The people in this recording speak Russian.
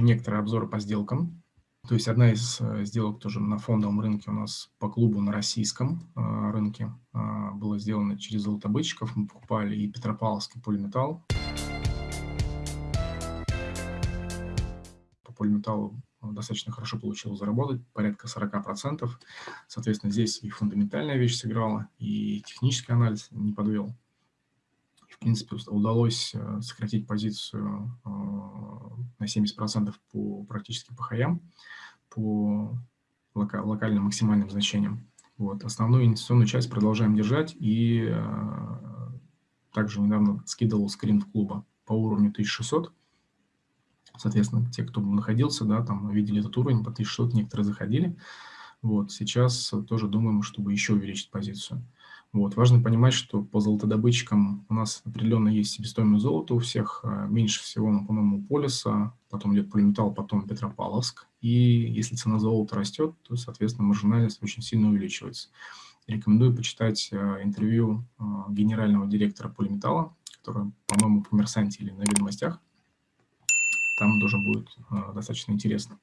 некоторые обзоры по сделкам. То есть одна из э, сделок тоже на фондовом рынке у нас по клубу на российском э, рынке э, была сделана через золотобытчиков. Мы покупали и Петропавловский полиметалл. По полиметаллу достаточно хорошо получилось заработать, порядка 40%. Соответственно, здесь и фундаментальная вещь сыграла, и технический анализ не подвел. В принципе, удалось сократить позицию на 70% по, практически по хаям по лока локальным максимальным значениям. Вот. Основную инвестиционную часть продолжаем держать и э, также недавно скидывал скрин в клуба по уровню 1600. Соответственно, те, кто находился, да, там видели этот уровень по 1600, некоторые заходили. Вот. Сейчас тоже думаем, чтобы еще увеличить позицию. Вот. Важно понимать, что по золотодобытчикам у нас определенно есть себестоимость золота у всех. Э, меньше всего, ну, по-моему, Полиса, потом идет Полиметалл, потом Петропавловск. И если цена золота растет, то, соответственно, маржинальность очень сильно увеличивается. Рекомендую почитать э, интервью э, генерального директора Полиметалла, который, по-моему, в «Коммерсанте» или на «Ведомостях». Там тоже будет достаточно интересно.